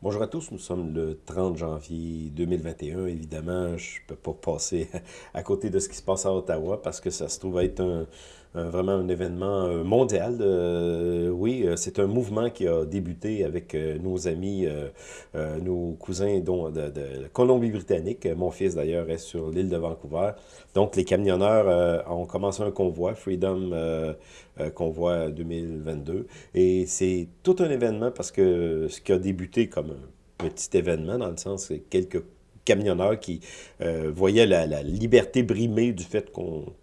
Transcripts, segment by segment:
Bonjour à tous, nous sommes le 30 janvier 2021. Évidemment, je ne peux pas passer à côté de ce qui se passe à Ottawa parce que ça se trouve être un, vraiment un événement euh, mondial. Euh, oui, euh, c'est un mouvement qui a débuté avec nos amis, nos cousins dont, de, de Colombie-Britannique. Mon fils, d'ailleurs, est sur l'île de Vancouver. Donc, les camionneurs ont commencé un convoi, Freedom Convoi 2022. Et c'est tout un événement parce que ce qui a débuté comme un petit événement, dans le sens que quelques camionneurs qui euh, voyaient la, liberté brimée du fait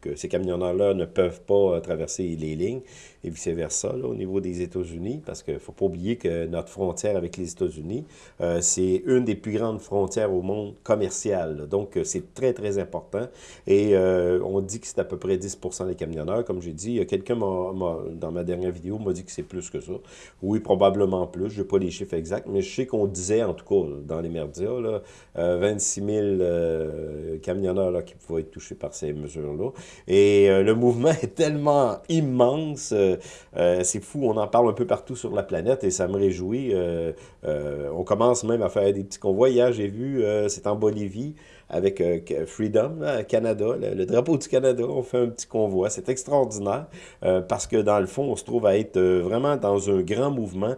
que ces camionneurs-là ne peuvent pas euh, traverser les lignes et vice-versa au niveau des États-Unis, parce qu'il ne faut pas oublier que notre frontière avec les États-Unis, euh, c'est une des plus grandes frontières au monde commerciales. Donc, c'est très, très important. Et on dit que c'est à peu près 10 des camionneurs. Comme j'ai dit, quelqu'un, dans ma dernière vidéo, m'a dit que c'est plus que ça. Oui, probablement plus. Je n'ai pas les chiffres exacts, mais je sais qu'on disait, en tout cas, dans les merdias, là, 26 000 euh, camionneurs là, qui pouvaient être touchés par ces mesures-là. Et euh, le mouvement est tellement immense, euh, c'est fou, on en parle un peu partout sur la planète et ça me réjouit. on commence même à faire des petits convois. Hier, j'ai vu, c'est en Bolivie, avec Freedom, Canada, le, drapeau du Canada, on fait un petit convoi. C'est extraordinaire parce que dans le fond, on se trouve à être vraiment dans un grand mouvement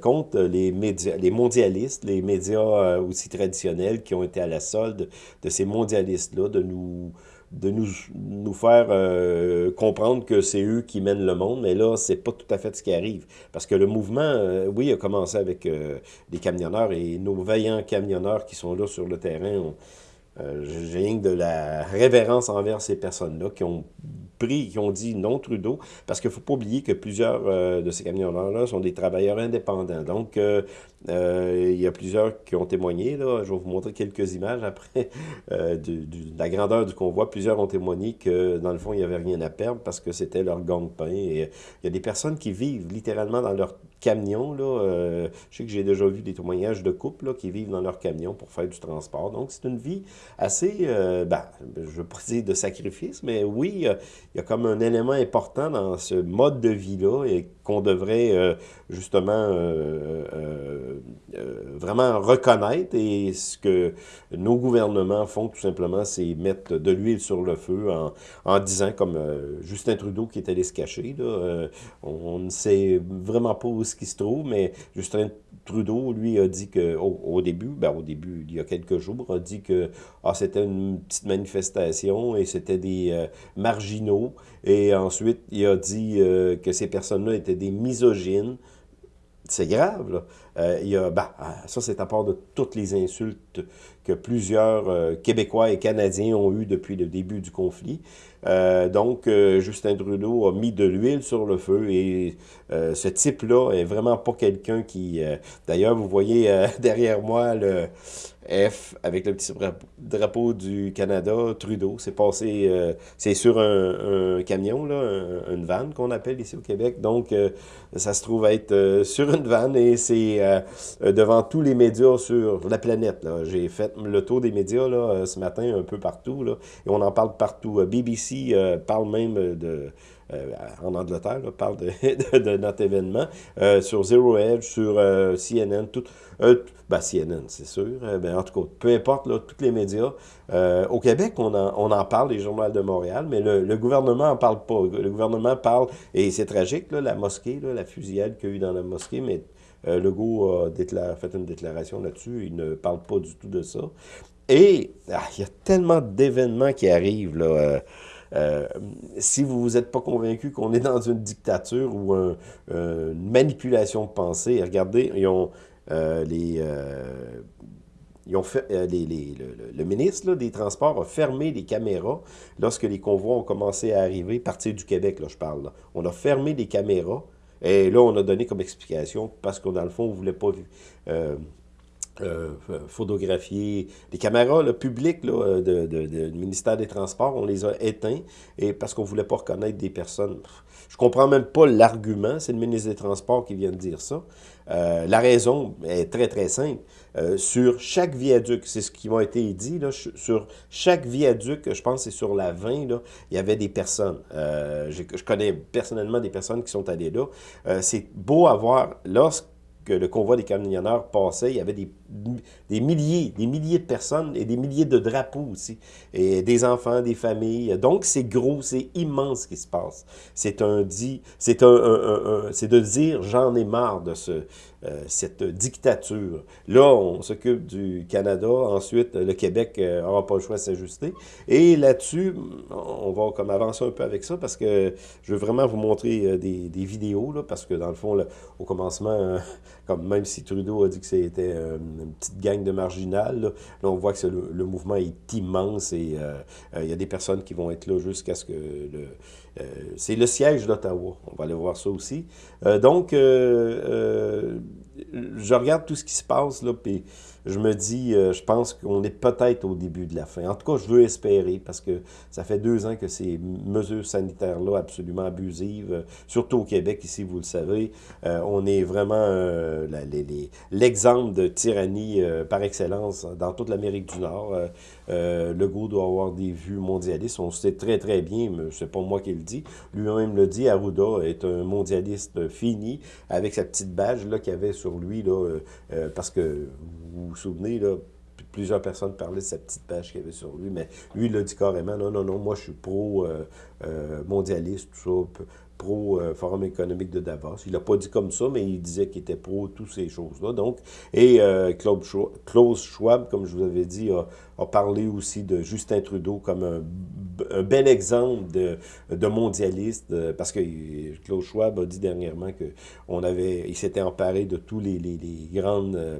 contre les médias, les mondialistes, les médias aussi traditionnels qui ont été à la solde de ces mondialistes-là, de nous de nous, nous faire euh, comprendre que c'est eux qui mènent le monde, mais là, c'est pas tout à fait ce qui arrive. Parce que le mouvement, euh, oui, a commencé avec euh, des camionneurs et nos vaillants camionneurs qui sont là sur le terrain, j'ai rien de la révérence envers ces personnes-là qui ont pris, qui ont dit non Trudeau, parce qu'il ne faut pas oublier que plusieurs de ces camionneurs-là sont des travailleurs indépendants. Donc, euh, il y a plusieurs qui ont témoigné. Là. Je vais vous montrer quelques images après euh, de, la grandeur du convoi. Plusieurs ont témoigné que, dans le fond, il n'y avait rien à perdre parce que c'était leur gang-pain. Et euh, il y a des personnes qui vivent littéralement dans leur camion. Là. je sais que j'ai déjà vu des témoignages de couples qui vivent dans leur camion pour faire du transport. Donc, c'est une vie assez, ben, je ne veux pas dire de sacrifice, mais oui, il y a comme un élément important dans ce mode de vie-là qu'on devrait justement euh, vraiment reconnaître. Et ce que nos gouvernements font tout simplement, c'est mettre de l'huile sur le feu en, disant, comme euh, Justin Trudeau qui est allé se cacher, euh, on, ne sait vraiment pas où ce qui se trouve, mais Justin Trudeau, lui, a dit que au, début, ben, au début, il y a quelques jours, a dit que ah, c'était une petite manifestation et c'était des marginaux. Et ensuite, il a dit que ces personnes-là étaient des misogynes. C'est grave, là. Euh, il y a, ben, euh, ça, c'est à part de toutes les insultes que plusieurs euh, Québécois et Canadiens ont eues depuis le début du conflit. donc, Justin Trudeau a mis de l'huile sur le feu et ce type-là est vraiment pas quelqu'un qui... D'ailleurs, vous voyez derrière moi le F avec le petit drapeau du Canada, Trudeau. C'est passé, euh, c'est sur un, camion, là, une vanne qu'on appelle ici au Québec. Donc, euh, ça se trouve être euh, sur une vanne et c'est devant tous les médias sur la planète. J'ai fait le tour des médias là, ce matin un peu partout et on en parle partout. BBC parle même en Angleterre, parle de, notre événement, sur Zero Edge, sur CNN, tout, ben, CNN, c'est sûr. Ben, en tout cas, peu importe, tous les médias. Euh, au Québec, on en, parle, les journaux de Montréal, mais le, gouvernement n'en parle pas. Le gouvernement parle, et c'est tragique, la mosquée, la fusillade qu'il y a eu dans la mosquée, mais euh, Legault a fait une déclaration là-dessus, il ne parle pas du tout de ça. Et ah, il y a tellement d'événements qui arrivent, là. Euh, euh, si vous n'êtes pas convaincu qu'on est dans une dictature ou une manipulation de pensée, regardez, ils ont les, ils ont fait, euh, le, ministre des Transports a fermé les caméras lorsque les convois ont commencé à arriver, partir du Québec, là, je parle. On a fermé les caméras et là, on a donné comme explication, parce qu'on dans le fond, on ne voulait pas euh, euh, photographier. Les caméras publiques là, de, du ministère des Transports, on les a éteints et parce qu'on ne voulait pas reconnaître des personnes. Je comprends même pas l'argument, c'est le ministre des Transports qui vient de dire ça. Euh, la raison est très, très simple. Euh, sur chaque viaduc, c'est ce qui m'a été dit, là, sur chaque viaduc, je pense que c'est sur la 20, là, il y avait des personnes. je connais personnellement des personnes qui sont allées là. c'est beau à voir, lorsque le convoi des camionneurs passait, il y avait des, des milliers, des milliers de personnes et des milliers de drapeaux aussi, et des enfants, des familles. Donc, c'est gros, c'est immense ce qui se passe. C'est un dit, c'est un, c'est de dire, j'en ai marre de ce, euh, cette dictature. Là, on s'occupe du Canada, ensuite, le Québec n'aura pas le choix de s'ajuster. Et là-dessus, on va comme avancer un peu avec ça, parce que je veux vraiment vous montrer des, des vidéos, là, parce que dans le fond, au commencement, même si Trudeau a dit que c'était euh, une petite gang de marginales, là, on voit que le, mouvement est immense et euh, euh, il y a des personnes qui vont être là jusqu'à ce que le... c'est le siège d'Ottawa, on va aller voir ça aussi. donc, je regarde tout ce qui se passe, là, puis je me dis, euh, je pense qu'on est peut-être au début de la fin. En tout cas, je veux espérer, parce que ça fait deux ans que ces mesures sanitaires-là absolument abusives, euh, surtout au Québec, ici, vous le savez, euh, on est vraiment l'exemple de tyrannie par excellence dans toute l'Amérique du Nord. Le Legault doit avoir des vues mondialistes, on sait très très bien, mais c'est pas moi qui le dis, lui-même le dit, Arruda est un mondialiste fini, avec sa petite badge qu'il avait sur lui, là, parce que vous vous souvenez, plusieurs personnes parlaient de sa petite page qu'il avait sur lui, mais lui, il a dit carrément, non, non, non, moi, je suis pro-mondialiste, tout ça, pro-Forum économique de Davos. Il n'a pas dit comme ça, mais il disait qu'il était pro toutes ces choses-là. Donc, et euh, Klaus Schwab, comme je vous avais dit, a, a parlé aussi de Justin Trudeau comme un, bel exemple de, mondialiste, euh, parce que Klaus Schwab a dit dernièrement qu'on avait, il s'était emparé de tous les, grandes euh,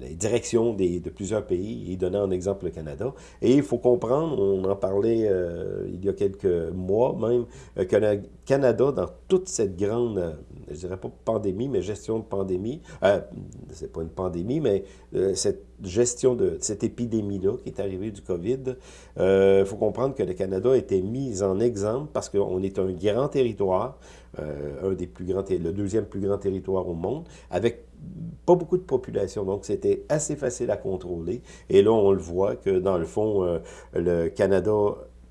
les directions des, de plusieurs pays. Il donnait en exemple le Canada. Et il faut comprendre, on en parlait euh, il y a quelques mois même, que le Canada, dans toute cette grande, je dirais pas pandémie, mais gestion de pandémie, c'est pas une pandémie, mais cette gestion de cette épidémie-là qui est arrivée du COVID, il euh, faut comprendre que le Canada été mis en exemple parce qu'on est un grand territoire, euh, un des plus grands, le deuxième plus grand territoire au monde, avec pas beaucoup de population, donc c'était assez facile à contrôler. Et là, on le voit que dans le fond, euh, le Canada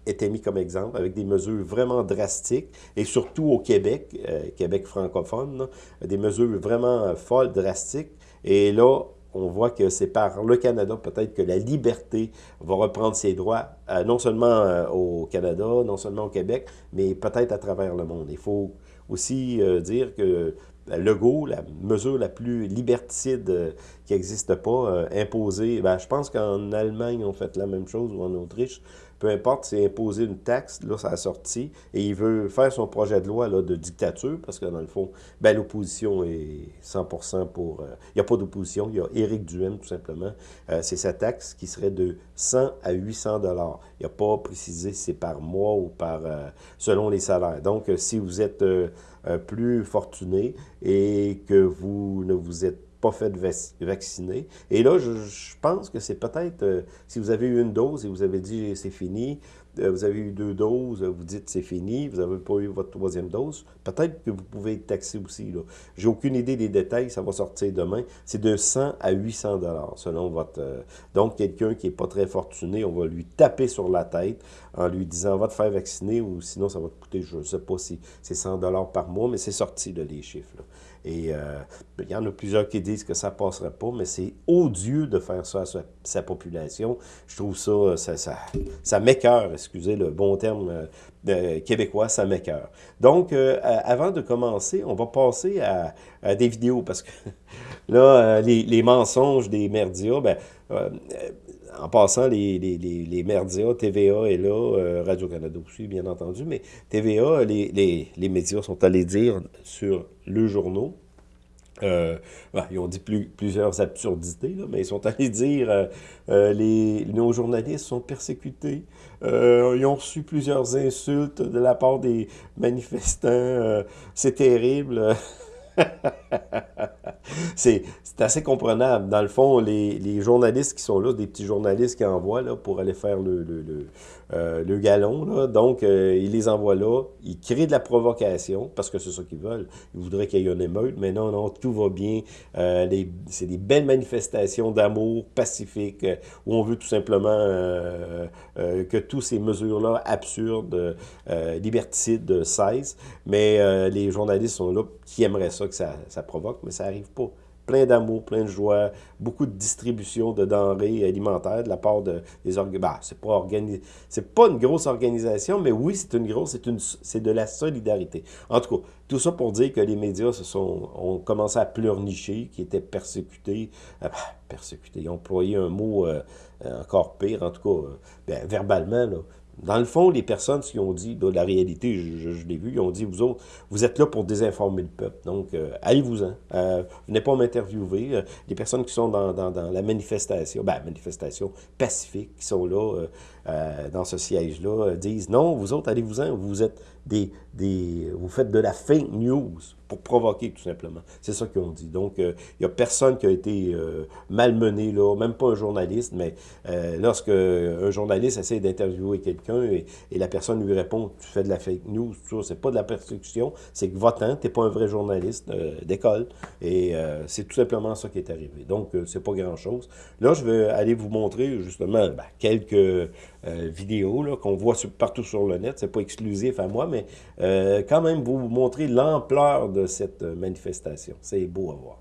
était mis comme exemple avec des mesures vraiment drastiques et surtout au Québec, Québec francophone, des mesures vraiment folles, drastiques. Et là, on voit que c'est par le Canada peut-être que la liberté va reprendre ses droits, euh, non seulement euh, au Canada, non seulement au Québec, mais peut-être à travers le monde. Il faut aussi euh, dire que Legault, la mesure la plus liberticide qui n'existe pas, imposée, ben, je pense qu'en Allemagne, on fait la même chose, ou en Autriche, peu importe, c'est imposer une taxe, là, ça a sorti, et il veut faire son projet de loi là, de dictature, parce que dans le fond, ben, l'opposition est 100% pour... Euh, il n'y a pas d'opposition, il y a Éric Duhem, tout simplement. Euh, c'est sa taxe qui serait de 100 à 800 dollars. Il n'a pas précisé si c'est par mois ou par euh, selon les salaires. Donc, si vous êtes plus fortuné et que vous ne vous êtes pas fait vacciner. Et là, je, pense que c'est peut-être, euh, si vous avez eu une dose et vous avez dit c'est fini, euh, vous avez eu deux doses, vous dites c'est fini, vous n'avez pas eu votre troisième dose, peut-être que vous pouvez être taxé aussi. J'ai aucune idée des détails, ça va sortir demain. C'est de 100 à 800 dollars selon votre... Euh, donc, quelqu'un qui n'est pas très fortuné, on va lui taper sur la tête en lui disant va te faire vacciner ou sinon ça va te coûter, je ne sais pas si c'est 100 dollars par mois, mais c'est sorti de les chiffres. Et euh, il y en a plusieurs qui disent que ça ne passerait pas, mais c'est odieux de faire ça à sa, population. Je trouve ça, ça, ça, ça m'écœure, excusez le bon terme euh, québécois, ça m'écœure. Donc, euh, avant de commencer, on va passer à, des vidéos, parce que là, les, mensonges des merdias, ben, en passant, les, les, les, merdias, TVA est là, Radio-Canada aussi, bien entendu, mais TVA, les, les médias sont allés dire sur le journaux, euh, ils ont dit plusieurs absurdités, mais ils sont allés dire euh, euh, les, nos journalistes sont persécutés. ils ont reçu plusieurs insultes de la part des manifestants. C'est terrible. c'est assez comprenable. Dans le fond, les, journalistes qui sont là, des petits journalistes qui envoient là, pour aller faire le, le, le galon, là. donc ils les envoient là, ils créent de la provocation, parce que c'est ça qu'ils veulent, ils voudraient qu'il y ait une émeute, mais non, non, tout va bien, c'est des belles manifestations d'amour pacifique, où on veut tout simplement que toutes ces mesures-là absurdes, liberticides cessent, mais les journalistes sont là qui aimeraient ça, que ça, ça provoque, mais ça n'arrive pas plein d'amour, plein de joie, beaucoup de distribution de denrées alimentaires de la part de, des organismes. Bah, c'est pas c'est pas une grosse organisation, mais oui, c'est une grosse, c'est une, c'est de la solidarité. En tout cas, tout ça pour dire que les médias se sont, ont commencé à pleurnicher, qui étaient persécutés, euh, bah, persécutés, ils ont employé un mot euh, encore pire, en tout cas, euh, ben, verbalement, là, dans le fond, les personnes qui ont dit, de la réalité, je, l'ai vu, ils ont dit, vous autres, vous êtes là pour désinformer le peuple. Donc, euh, allez-vous-en. Euh, venez pas m'interviewer. Euh, les personnes qui sont dans, la manifestation, ben, manifestation pacifique, qui sont là, euh, dans ce siège-là, disent, non, vous autres, allez-vous-en. Vous êtes des, des, vous faites de la fake news pour provoquer, tout simplement. C'est ça qu'ils ont dit. Donc, il n'y a personne qui a été malmené, là, même pas un journaliste, mais lorsque un journaliste essaie d'interviewer quelqu'un, et, la personne lui répond « tu fais de la fake news », c'est pas de la persécution, c'est que votant, tu n'es pas un vrai journaliste euh, d'école, et euh, c'est tout simplement ça qui est arrivé. Donc, euh, c'est pas grand-chose. Là, je vais aller vous montrer justement ben, quelques vidéos qu'on voit partout sur le net, c'est pas exclusif à moi, mais quand même vous montrer l'ampleur de cette manifestation. C'est beau à voir.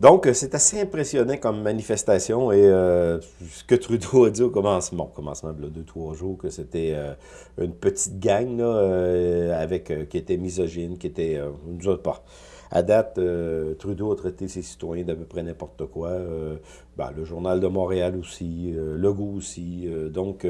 Donc, euh, c'est assez impressionnant comme manifestation et euh, ce que Trudeau a dit au commencement, bon, commencement de deux, trois jours, que c'était euh, une petite gang là, avec, qui était misogyne, qui était, nous autres pas. À date, Trudeau a traité ses citoyens d'à peu près n'importe quoi. Ben, le Journal de Montréal aussi, Legault aussi. donc,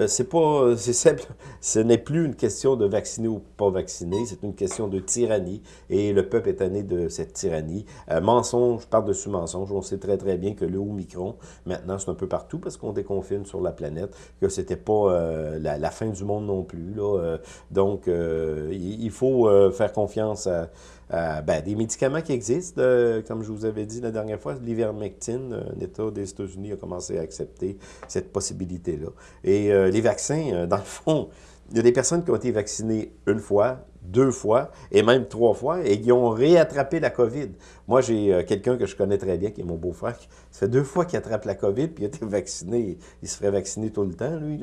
euh, c'est pas, c'est simple, ce n'est plus une question de vacciner ou pas vacciner, c'est une question de tyrannie, et le peuple est né de cette tyrannie. Euh, mensonge par-dessus mensonge, on sait très très bien que le Omicron, maintenant c'est un peu partout parce qu'on déconfine sur la planète, que c'était pas euh, la, fin du monde non plus, là. donc il faut faire confiance à euh, ben, des médicaments qui existent, euh, comme je vous avais dit la dernière fois, l'ivermectine, euh, un État des États-Unis a commencé à accepter cette possibilité-là. Et les vaccins, dans le fond, il y a des personnes qui ont été vaccinées une fois, deux fois, et même trois fois, et qui ont réattrapé la COVID. Moi, j'ai quelqu'un que je connais très bien, qui est mon beau-frère, ça fait deux fois qu'il attrape la COVID, puis il a été vacciné. Il se ferait vacciner tout le temps, lui.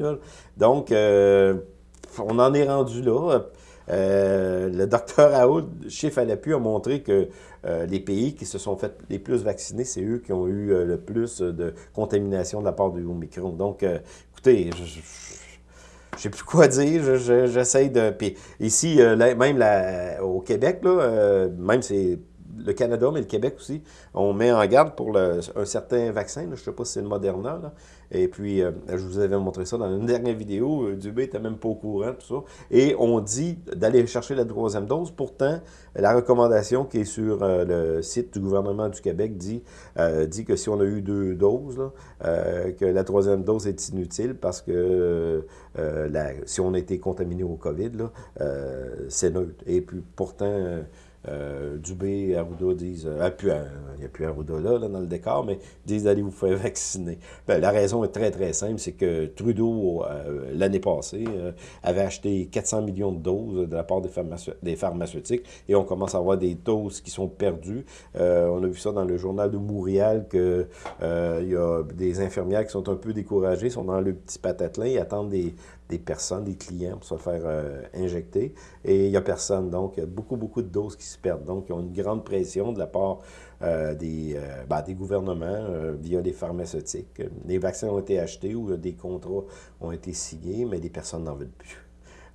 Donc, on en est rendu là. Euh, le docteur Raoult, chiffre à l'appui, a montré que euh, les pays qui se sont fait les plus vacciner, c'est eux qui ont eu euh, le plus de contamination de la part du Omicron. Donc, écoutez, je, je sais plus quoi dire, j'essaie de... Puis ici, même au Québec, même c'est le Canada, mais le Québec aussi, on met en garde pour un certain vaccin, je ne sais pas si c'est le Moderna, et puis, euh, je vous avais montré ça dans une dernière vidéo. Euh, Dubé n'était même pas au courant, tout ça. Et on dit d'aller chercher la troisième dose. Pourtant, la recommandation qui est sur euh, le site du gouvernement du Québec dit, dit que si on a eu deux doses, que la troisième dose est inutile parce que si on a été contaminé au COVID, c'est neutre. Et puis, pourtant... euh, Dubé, Arruda disent, ah, il n'y a plus Arruda là, dans le décor, mais disent d'aller vous faire vacciner. Ben, la raison est très, très simple, c'est que Trudeau, l'année passée, avait acheté 400 millions de doses de la part des, pharmaceutiques, et on commence à avoir des doses qui sont perdues. on a vu ça dans le journal de Montréal, qu'il il y a des infirmières qui sont un peu découragées, sont dans le petit patatelin, ils attendent des, des personnes, des clients pour se faire euh, injecter. Et il n'y a personne. Donc, beaucoup, beaucoup de doses qui se perdent. Donc, ils ont une grande pression de la part euh, des, euh, ben, des gouvernements via les pharmaceutiques. Les vaccins ont été achetés ou des contrats ont été signés, mais les personnes n'en veulent plus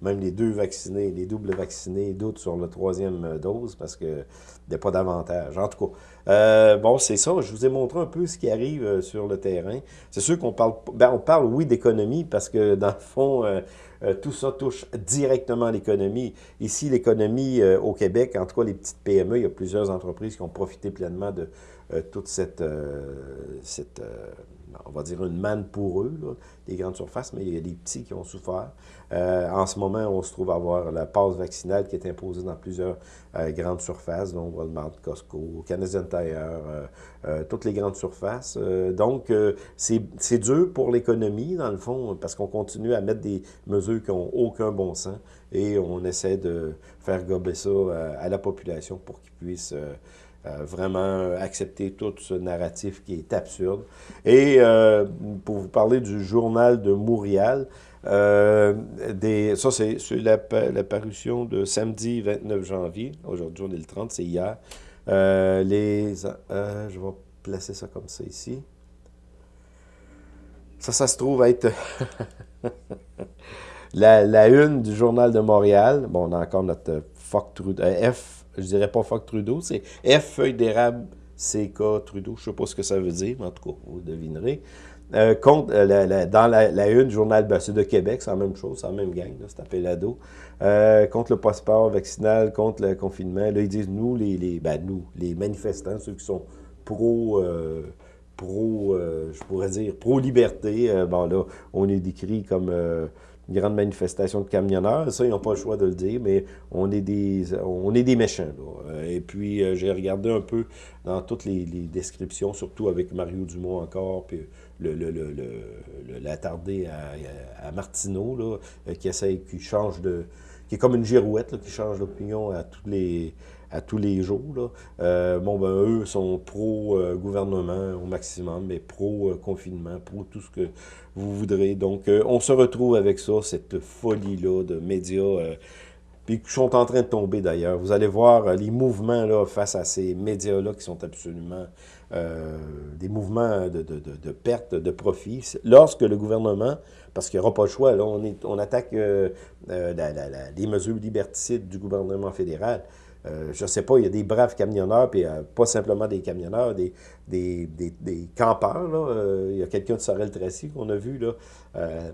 même les deux vaccinés, les doubles vaccinés doutent sur la troisième euh, dose parce qu'il n'y a pas d'avantage. En tout cas, euh, bon, c'est ça. Je vous ai montré un peu ce qui arrive euh, sur le terrain. C'est sûr qu'on parle, ben, on parle, oui, d'économie parce que, dans le fond, tout ça touche directement l'économie. Ici, l'économie au Québec, en tout cas, les petites PME, il y a plusieurs entreprises qui ont profité pleinement de toute cette, cette on va dire une manne pour eux, les grandes surfaces, mais il y a des petits qui ont souffert. Euh, en ce moment, on se trouve à avoir la passe vaccinale qui est imposée dans plusieurs euh, grandes surfaces, dont Walmart, Costco, Canadian Tire, euh, toutes les grandes surfaces. donc, c'est dur pour l'économie, dans le fond, parce qu'on continue à mettre des mesures qui n'ont aucun bon sens et on essaie de faire gober ça à la population pour qu'ils puissent euh, vraiment accepter tout ce narratif qui est absurde. Et euh, pour vous parler du journal de Montréal, euh, ça c'est la, la, parution de samedi 29 janvier, aujourd'hui on est le 30, c'est hier. les, je vais placer ça comme ça ici. Ça, ça se trouve être la, la, une du Journal de Montréal. Bon, on a encore notre fuck F je dirais pas fuck Trudeau, c'est F feuille d'érable CK Trudeau. Je sais pas ce que ça veut dire, mais en tout cas, vous devinerez. Euh, contre, euh, dans la, une, Journal ben, de Québec, c'est la même chose, c'est la même gang, c'est appelé l'ado. Euh, contre le passeport vaccinal, contre le confinement. Là, ils disent, nous, les, les, ben, nous, les manifestants, ceux qui sont pro, pro je pourrais dire, pro-liberté, bon là, on est décrit comme une grande manifestation de camionneurs. Ça, ils n'ont pas le choix de le dire, mais on est des, on est des méchants. Et puis, euh, j'ai regardé un peu dans toutes les, descriptions, surtout avec Mario Dumont encore, puis le, le, le, l'attardé à, Martineau, là, euh, qui essaie, qui change de... qui est comme une girouette, qui change d'opinion à tous les à tous les jours. Euh, bon, ben, eux sont pro-gouvernement au maximum, mais pro-confinement, pro tout ce que vous voudrez. Donc, euh, on se retrouve avec ça, cette folie-là de médias, euh, puis qui sont en train de tomber d'ailleurs. Vous allez voir les mouvements là, face à ces médias-là qui sont absolument des mouvements de, perte de profit. Lorsque le gouvernement, parce qu'il n'y aura pas le choix, là, on attaque les mesures liberticides du gouvernement fédéral. Euh, je ne sais pas, il y a des braves camionneurs, puis euh, pas simplement des camionneurs, des, des, campeurs. Euh, il y a quelqu'un de Sorel-Tracy qu'on a vu, là,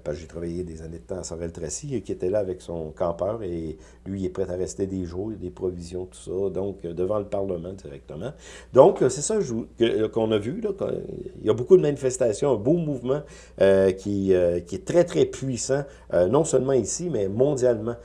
parce que j'ai travaillé des années de temps à Sorel-Tracy, qui était là avec son campeur, et lui, est prêt à rester des jours, des provisions, tout ça, donc devant le Parlement directement. Donc, c'est ça qu'on a vu. Il y a beaucoup de manifestations, un beau mouvement qui, qui est très, très puissant, non seulement ici, mais mondialement.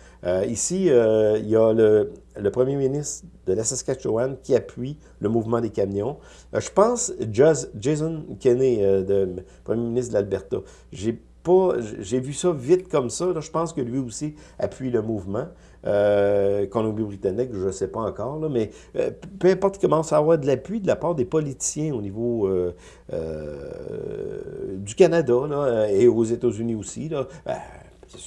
Ici, il y a le, premier ministre de la Saskatchewan qui appuie le mouvement des camions. Euh, je pense Jason Kenney, euh, premier ministre de l'Alberta. J'ai vu ça vite comme ça. je pense que lui aussi appuie le mouvement. Euh, Colombie-Britannique, je ne sais pas encore, mais euh, peu importe, il commence à avoir de l'appui de la part des politiciens au niveau du Canada et aux États-Unis aussi. Là.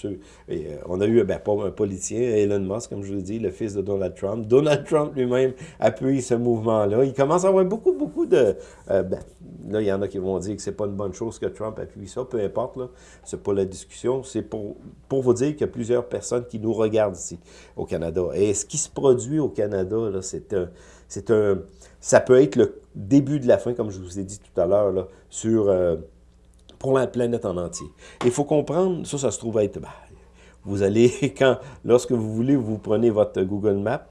Euh, on a eu, ben, un politicien, Elon Musk, comme je vous dis, le fils de Donald Trump. Donald Trump lui-même appuie ce mouvement-là. Il commence à avoir beaucoup, beaucoup de... Euh, ben, là, il y en a qui vont dire que c'est pas une bonne chose que Trump appuie ça, peu importe, là. C'est pas la discussion. C'est pour, pour vous dire qu'il y a plusieurs personnes qui nous regardent ici, au Canada. Et ce qui se produit au Canada, c'est un... C'est un... Ça peut être le début de la fin, comme je vous ai dit tout à l'heure, sur... Euh, pour la planète en entier. Il faut comprendre, ça, ça se trouve être... Ben, vous allez, quand, lorsque vous voulez, vous prenez votre Google Maps,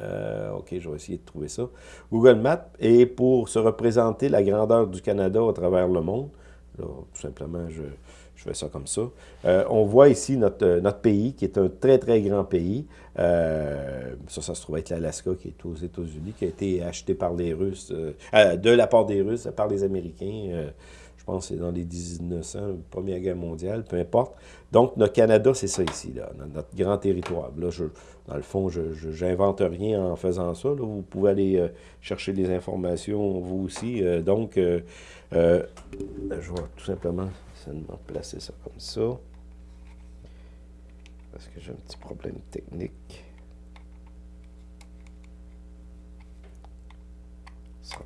euh, OK, je vais essayer de trouver ça. Google Maps, et pour se représenter la grandeur du Canada à travers le monde, là, tout simplement, je, je fais ça comme ça. on voit ici notre, notre pays, qui est un très, très grand pays. ça, ça se trouve être l'Alaska, qui est aux États-Unis, qui a été acheté par les Russes, de la part des Russes, par les Américains je pense que c'est dans les 1900, Première Guerre mondiale, peu importe. Donc, notre Canada, c'est ça ici, là, notre grand territoire. Là, je, dans le fond, je n'invente rien en faisant ça. Vous pouvez aller euh, chercher des informations, vous aussi. Euh, donc, euh, je vais tout simplement seulement placer ça comme ça. Parce que j'ai un petit problème technique.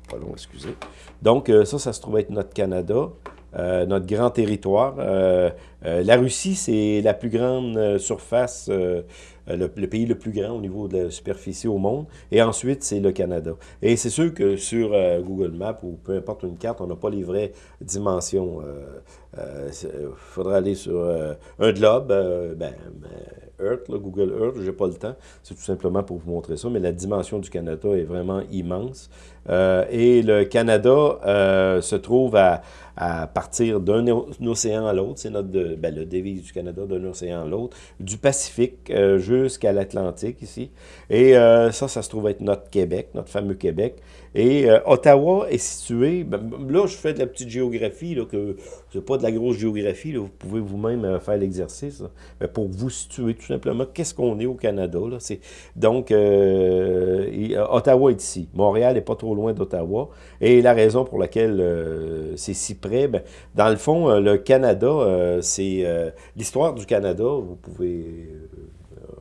Pas long, excusez. Donc, euh, ça, ça se trouve être notre Canada, euh, notre grand territoire. Euh, la Russie, c'est la plus grande surface euh, le, pays le plus grand au niveau de la superficie au monde. Et ensuite, c'est le Canada. Et c'est sûr que sur euh, Google Maps ou peu importe une carte, on n'a pas les vraies dimensions. Il euh, faudra aller sur un globe, ben, Earth, Google Earth, j'ai pas le temps. C'est tout simplement pour vous montrer ça, mais la dimension du Canada est vraiment immense. et le Canada se trouve à, partir d'un océan à l'autre, c'est notre ben, le devise du Canada, d'un océan à l'autre, du Pacifique jusqu'à l'Atlantique ici. Et euh, ça, ça se trouve être notre Québec, notre fameux Québec. Et euh, Ottawa est situé, ben, là je fais de la petite géographie, là, que c'est pas de la grosse géographie, vous pouvez vous-même euh, faire l'exercice, mais pour vous situer tout simplement, qu'est-ce qu'on est au Canada. Là, donc, Ottawa est ici. Montréal n'est pas trop loin d'Ottawa. Et la raison pour laquelle c'est si près, ben, dans le fond, le Canada, c'est l'histoire du Canada, vous pouvez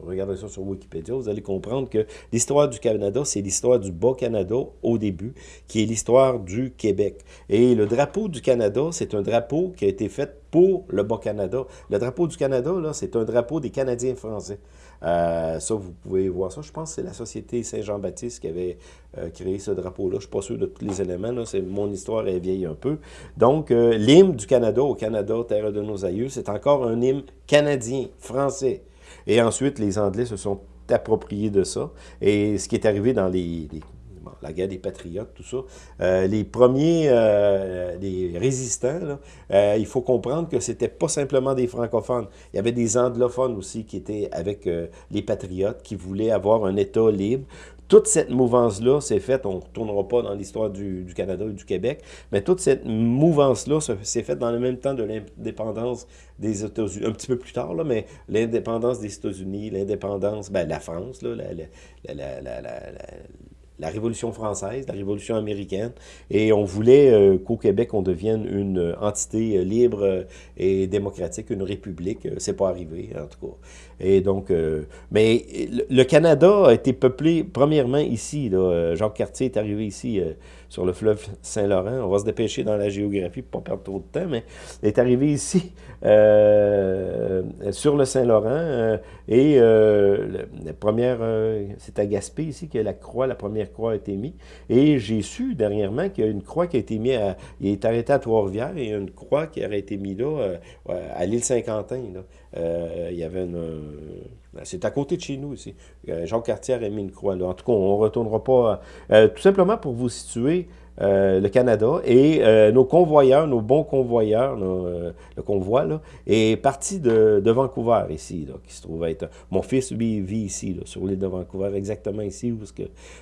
regardez ça sur Wikipédia, vous allez comprendre que l'histoire du Canada, c'est l'histoire du Bas-Canada au début, qui est l'histoire du Québec. Et le drapeau du Canada, c'est un drapeau qui a été fait pour le Bas-Canada. Le drapeau du Canada, là, c'est un drapeau des Canadiens français. Euh, ça, vous pouvez voir ça. Je pense que c'est la Société Saint-Jean-Baptiste qui avait euh, créé ce drapeau-là. Je ne suis pas sûr de tous les éléments. Mon histoire est vieille un peu. Donc, euh, l'hymne du Canada au Canada, terre de nos aïeux, c'est encore un hymne canadien, français. Et ensuite, les Anglais se sont appropriés de ça. Et ce qui est arrivé dans la guerre des patriotes, tout ça. Euh, les premiers, euh, les résistants, euh, il faut comprendre que c'était pas simplement des francophones. Il y avait des anglophones aussi qui étaient avec les patriotes, qui voulaient avoir un État libre toute cette mouvance-là s'est faite, on ne retournera pas dans l'histoire du, Canada et du Québec, mais toute cette mouvance-là s'est faite dans le même temps de l'indépendance des États-Unis, un petit peu plus tard, là, mais l'indépendance des États-Unis, l'indépendance, ben, la France, là, la, la, la Révolution française, la Révolution américaine, et on voulait euh, qu'au Québec, on devienne une entité euh, libre euh, et démocratique, une république. C'est pas arrivé, en tout cas. Et donc, mais le Canada a été peuplé, premièrement, ici. Jacques Cartier est arrivé ici sur le fleuve Saint-Laurent. On va se dépêcher dans la géographie pour pas perdre trop de temps, mais il est arrivé ici, euh, sur le Saint-Laurent, euh, et euh, la première, c'est à Gaspé ici que la croix, la première croix a été mise, et j'ai su dernièrement qu'il y a une croix qui a été mise, à, il est arrêté à Trois-Rivières, et une croix qui aurait été mise là, à l'île Saint-Quentin, il y avait une ben, c'est à côté de chez nous ici. Euh, Jean Cartier a mis une croix là. En tout cas, on ne retournera pas. Euh, tout simplement pour vous situer, euh, le Canada et nos convoyeurs, nos bons convoyeurs, le convoi, là, est parti de, Vancouver ici, là, qui se trouve être... Mon fils, lui, vit ici, sur l'île de Vancouver, exactement ici où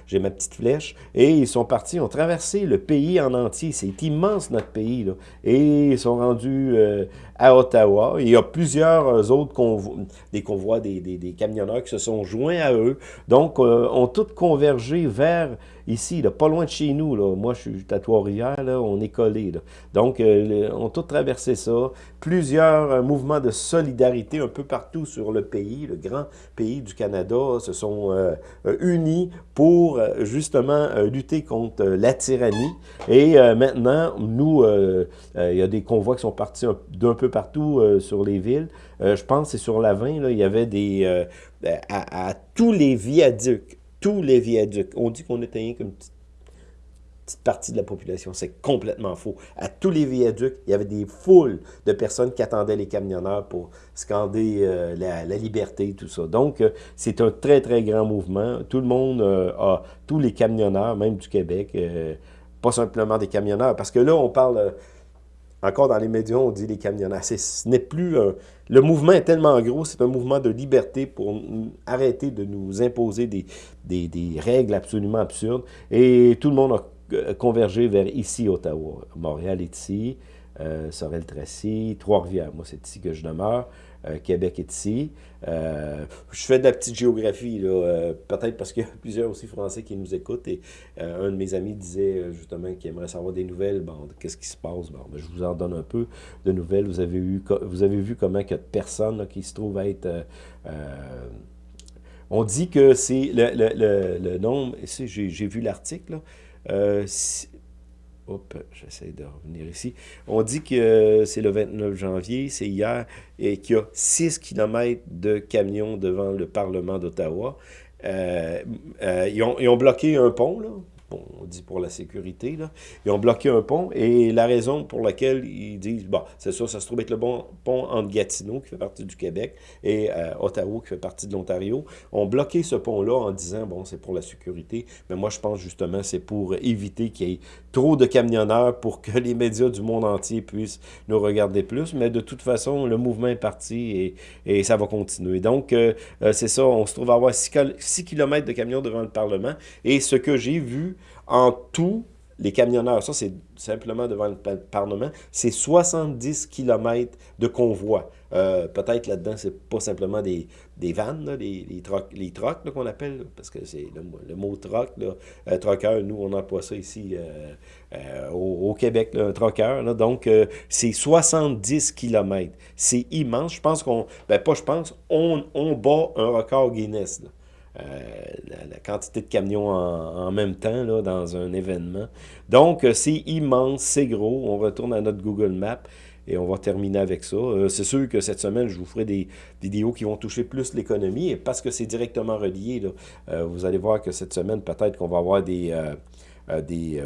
j'ai ma petite flèche. Et ils sont partis, ont traversé le pays en entier. C'est immense, notre pays. Et ils sont rendus à Ottawa. Il y a plusieurs autres convois, des convois, des, des, camionneurs qui se sont joints à eux. Donc, euh, ont tous convergé vers ici, là, pas loin de chez nous. Là. Moi, je suis à Trois-Rivières, on est collés. Donc, euh, on tout traversé ça. Plusieurs euh, mouvements de solidarité un peu partout sur le pays, le grand pays du Canada, se sont euh, unis pour justement lutter contre la tyrannie. Et maintenant, nous, il y a des convois qui sont partis d'un peu partout sur les villes. je pense que c'est sur la 20, il y avait des... à tous les viaducs tous les viaducs. On dit qu'on était rien qu'une petite, partie de la population. C'est complètement faux. À tous les viaducs, il y avait des foules de personnes qui attendaient les camionneurs pour scander euh, la, liberté, tout ça. Donc, euh, c'est un très, très grand mouvement. Tout le monde euh, a, tous les camionneurs, même du Québec, pas simplement des camionneurs, parce que là, on parle encore dans les médias, on dit les camionneurs. Ce n'est plus Le mouvement est tellement gros, c'est un mouvement de liberté pour arrêter de nous imposer des, règles absolument absurdes. Et tout le monde a convergé vers ici, Ottawa. Montréal est ici, euh, Sorel-Tracy, Trois-Rivières. Moi, c'est ici que je demeure. Euh, Québec est ici. Euh, je fais de la petite géographie, euh, peut-être parce qu'il y a plusieurs aussi Français qui nous écoutent. Et un de mes amis disait justement qu'il aimerait savoir des nouvelles. Bon, qu'est-ce qui se passe? Bon, ben, je vous en donne un peu de nouvelles. Vous avez, eu, vous avez vu comment il y a de personnes qui se trouvent à être... on dit que c'est le, le, le, nombre... J'ai vu l'article, Hop, j'essaie de revenir ici. On dit que c'est le 29 janvier, c'est hier, et qu'il y a 6 km de camions devant le Parlement d'Ottawa. Euh, euh, ils, ils, ont, bloqué un pont, là, bon, on dit pour la sécurité, là. Ils ont bloqué un pont et la raison pour laquelle ils disent, bon, c'est ça, ça se trouve être le bon pont entre Gatineau, qui fait partie du Québec, et euh, Ottawa, qui fait partie de l'Ontario, ont bloqué ce pont-là en disant, bon, c'est pour la sécurité, mais moi, je pense justement, c'est pour éviter qu'il y ait trop de camionneurs pour que les médias du monde entier puissent nous regarder plus, mais de toute façon, le mouvement est parti et, et ça va continuer. Donc, euh, euh, c'est ça, on se trouve à avoir 6 km de camions devant le Parlement, et ce que j'ai vu, en tout, les camionneurs, ça c'est simplement devant le Parlement, c'est 70 km de convoi. Euh, peut-être là-dedans, c'est pas simplement des, des vannes, les, trocs, qu'on appelle, parce que c'est le, mot troc, là, euh, nous on emploie ça ici euh, au, Québec, un troqueur. donc c'est 70 km. C'est immense. Je pense qu'on, ben pas je pense, on bat un record Guinness. Euh, la, quantité de camions en, même temps là, dans un événement. Donc, euh, c'est immense, c'est gros. On retourne à notre Google Maps et on va terminer avec ça. Euh, c'est sûr que cette semaine, je vous ferai des vidéos qui vont toucher plus l'économie, et parce que c'est directement relié, là, vous allez voir que cette semaine, peut-être qu'on va avoir des, des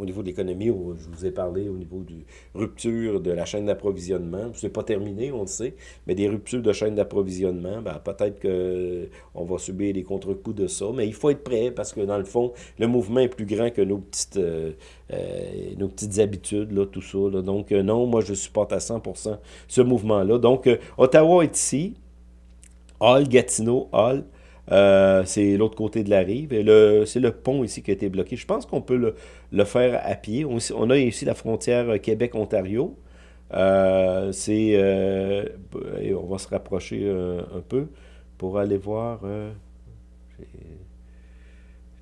au niveau de l'économie, je vous ai parlé au niveau de rupture de la chaîne d'approvisionnement. Ce n'est pas terminé, on le sait, mais des ruptures de chaîne d'approvisionnement, ben, peut-être qu'on va subir les contre-coups de ça, mais il faut être prêt parce que dans le fond, le mouvement est plus grand que nos petites, euh, euh, nos petites habitudes, là, tout ça. Donc euh, non, moi je supporte à 100% ce mouvement-là. Donc Ottawa est ici, Hall, Gatineau, Hall, euh, c'est l'autre côté de la rive. C'est le pont ici qui a été bloqué. Je pense qu'on peut le, faire à pied. On, a ici la frontière Québec-Ontario. Euh, c'est... Euh, on va se rapprocher un peu pour aller voir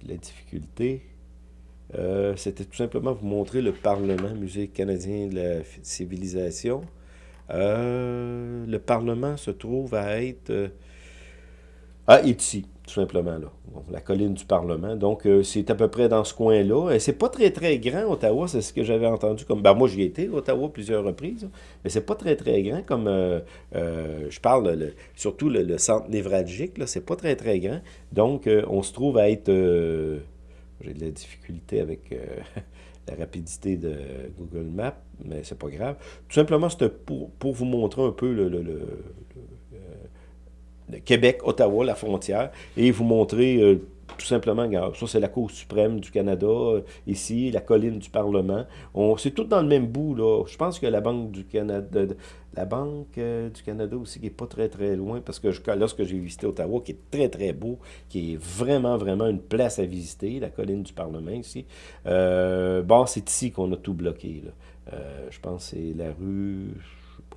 la difficulté. C'était tout simplement vous montrer le Parlement, Musée canadien de la civilisation. le Parlement se trouve à être ah, ici, tout simplement, là. la colline du Parlement. Donc, euh, c'est à peu près dans ce coin-là. Et c'est pas très, très grand, Ottawa, c'est ce que j'avais entendu. comme ben, Moi, j'y étais, Ottawa, plusieurs reprises. Mais c'est pas très, très grand. Comme euh, euh, je parle, surtout le, centre névralgique, là, c'est pas très, très grand. Donc, on se trouve à être... J'ai de la difficulté avec la rapidité de Google Maps, mais c'est pas grave. Tout simplement, c'était pour, pour vous montrer un peu le Québec, Ottawa, la frontière, et vous montrer euh, tout simplement, ça c'est la Cour suprême du Canada, euh, ici, la colline du Parlement. C'est tout dans le même bout, là. Je pense que la Banque du Canada, la Banque euh, du Canada aussi, qui n'est pas très très loin, parce que lorsque j'ai visité Ottawa, qui est très très beau, qui est vraiment vraiment une place à visiter, la colline du Parlement ici, bon, c'est ici qu'on a tout bloqué, là. je pense que c'est la rue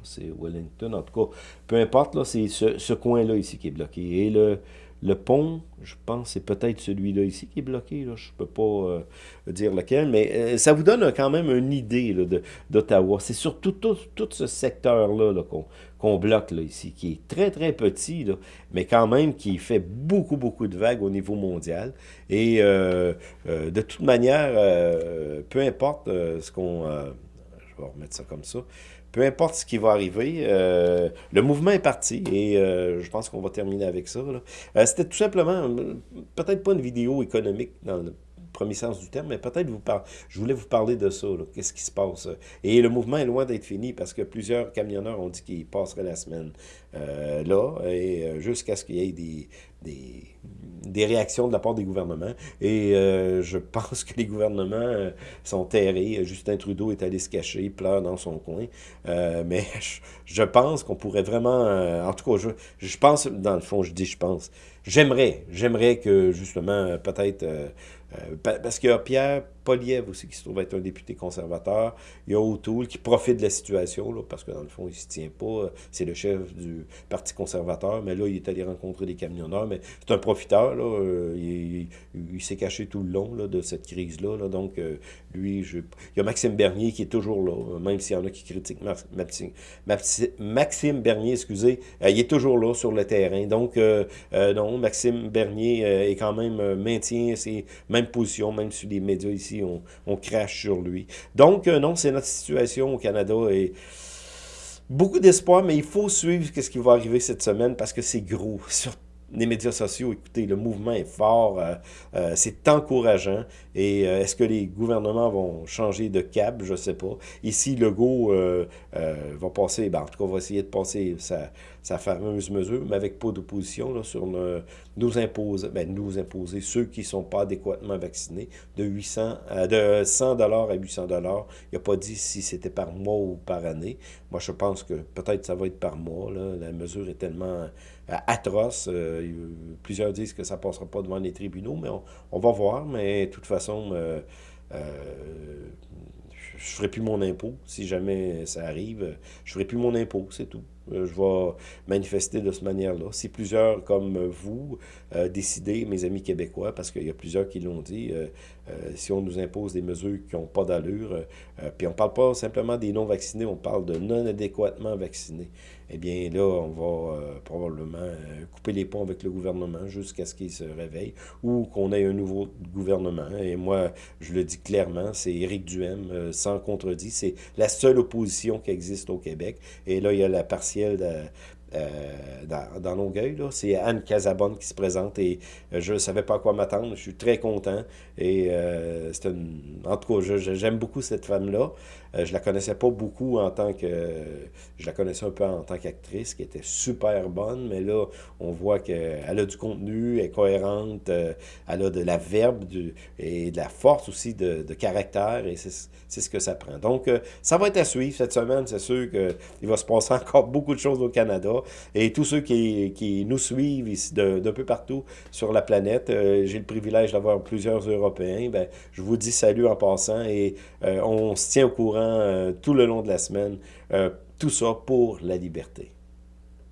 c'est Wellington, en tout cas, peu importe, c'est ce, coin-là ici qui est bloqué. Et le, le pont, je pense c'est peut-être celui-là ici qui est bloqué, je ne peux pas euh, dire lequel, mais euh, ça vous donne quand même une idée d'Ottawa. C'est surtout tout, ce secteur-là qu'on bloque ici, qui est très très petit, mais quand même qui fait beaucoup beaucoup de vagues au niveau mondial. Et euh, de toute manière, peu importe ce qu'on... je vais remettre ça comme ça peu importe ce qui va arriver, euh, le mouvement est parti et euh, je pense qu'on va terminer avec ça. Euh, c'était tout simplement, peut-être pas une vidéo économique dans premier sens du terme, mais peut-être vous par... je voulais vous parler de ça, qu'est-ce qui se passe? Et le mouvement est loin d'être fini parce que plusieurs camionneurs ont dit qu'ils passeraient la semaine euh, là, et euh, jusqu'à ce qu'il y ait des, des, des, réactions de la part des gouvernements. Et euh, je pense que les gouvernements sont terrés. Justin Trudeau est allé se cacher, pleure dans son coin. mais je, pense qu'on pourrait vraiment... en tout cas, je, je pense, dans le fond, je dis je pense, j'aimerais, j'aimerais que justement, peut-être euh, parce a Pierre Poliev aussi qui se trouve être un député conservateur. Il y a O'Toole qui profite de la situation, parce que dans le fond, il ne se tient pas. C'est le chef du Parti conservateur, mais là, il est allé rencontrer des camionneurs. Mais c'est un profiteur, là. Euh, il, s'est caché tout le long là, de cette crise-là. Là, donc, euh, lui, il y a Maxime Bernier qui est toujours là, même s'il y en a qui critiquent Maxime Bernier, excusez, il est toujours là sur le terrain. Donc, non, Maxime Bernier est quand même maintient ses position, même si les médias ici, on, crache sur lui. Donc, euh, non, c'est notre situation au Canada et beaucoup d'espoir, mais il faut suivre ce qui va arriver cette semaine parce que c'est gros. Sur les médias sociaux, écoutez, le mouvement est fort, euh, euh, c'est encourageant. Et est-ce que les gouvernements vont changer de cap? Je ne sais pas. Ici, Legault va passer, ben, en tout cas, va essayer de passer sa, sa fameuse mesure, mais avec pas d'opposition sur nous imposer, ben, nous imposer ceux qui ne sont pas adéquatement vaccinés de 800 de 100 dollars à 800 dollars. Il n'a pas dit si c'était par mois ou par année. Moi, je pense que peut-être ça va être par mois. Là. La mesure est tellement euh, atroce. Euh, plusieurs disent que ça ne passera pas devant les tribunaux, mais on, va voir. Mais de toute façon, euh, je ne ferai plus mon impôt. Si jamais ça arrive, je ne ferai plus mon impôt, c'est tout. Euh, je vais manifester de cette manière-là. Si plusieurs, comme vous, euh, décidez, mes amis québécois, parce qu'il y a plusieurs qui l'ont dit, euh, si on nous impose des mesures qui n'ont pas d'allure, puis on ne parle pas simplement des non-vaccinés, on parle de non adéquatement vaccinés, eh bien là, on va probablement couper les ponts avec le gouvernement jusqu'à ce qu'il se réveille ou qu'on ait un nouveau gouvernement. Et moi, je le dis clairement, c'est Éric Duhem, sans contredit, c'est la seule opposition qui existe au Québec. Et là, il y a la partielle de, euh, dans, dans Longueuil. C'est Anne Casabonne qui se présente et euh, je ne savais pas à quoi m'attendre. Je suis très content. Et euh, c'est en tout cas, j'aime beaucoup cette femme-là. Je la connaissais pas beaucoup en tant que... je la connaissais un peu en tant qu'actrice, qui était super bonne, mais là, on voit qu'elle a du contenu, elle est cohérente, elle a de la verbe du, et de la force aussi de, de caractère, et c'est ce que ça prend. Donc, ça va être à suivre cette semaine. C'est sûr qu'il va se passer encore beaucoup de choses au Canada. Et tous ceux qui, nous suivent ici d'un peu partout sur la planète, euh, j'ai le privilège d'avoir plusieurs Européens, ben, je vous dis salut en passant et euh, on se tient au courant euh, tout le long de la semaine. tout ça pour la liberté.